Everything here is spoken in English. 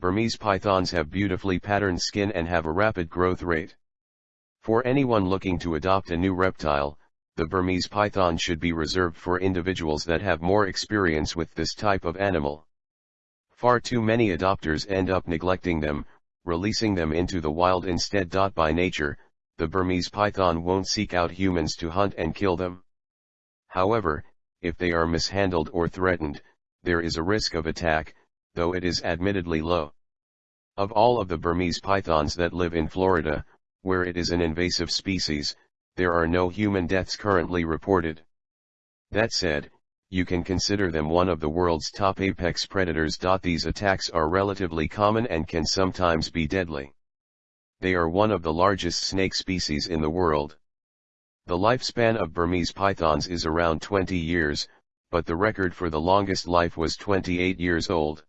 Burmese pythons have beautifully patterned skin and have a rapid growth rate. For anyone looking to adopt a new reptile, the Burmese python should be reserved for individuals that have more experience with this type of animal. Far too many adopters end up neglecting them, releasing them into the wild instead. By nature, the Burmese python won't seek out humans to hunt and kill them. However, if they are mishandled or threatened, there is a risk of attack, though it is admittedly low. Of all of the Burmese pythons that live in Florida, where it is an invasive species, there are no human deaths currently reported. That said, you can consider them one of the world's top apex predators. These attacks are relatively common and can sometimes be deadly. They are one of the largest snake species in the world. The lifespan of Burmese pythons is around 20 years, but the record for the longest life was 28 years old.